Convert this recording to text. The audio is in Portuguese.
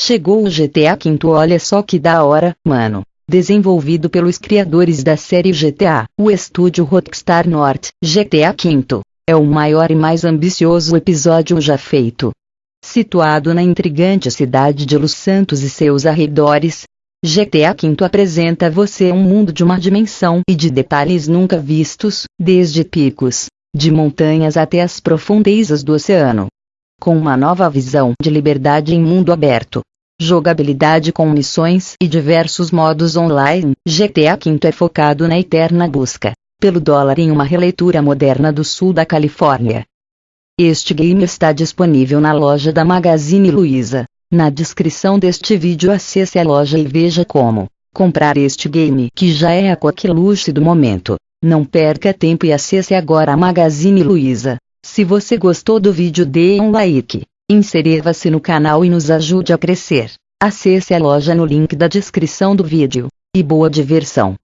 Chegou o GTA V olha só que da hora, mano. Desenvolvido pelos criadores da série GTA, o estúdio Rockstar North, GTA V, é o maior e mais ambicioso episódio já feito. Situado na intrigante cidade de Los Santos e seus arredores, GTA V apresenta a você um mundo de uma dimensão e de detalhes nunca vistos, desde picos, de montanhas até as profundezas do oceano. Com uma nova visão de liberdade em mundo aberto, jogabilidade com missões e diversos modos online, GTA V é focado na eterna busca pelo dólar em uma releitura moderna do sul da Califórnia. Este game está disponível na loja da Magazine Luiza. Na descrição deste vídeo acesse a loja e veja como comprar este game que já é a coqueluche do momento. Não perca tempo e acesse agora a Magazine Luiza. Se você gostou do vídeo dê um like, inscreva-se no canal e nos ajude a crescer. Acesse a loja no link da descrição do vídeo. E boa diversão!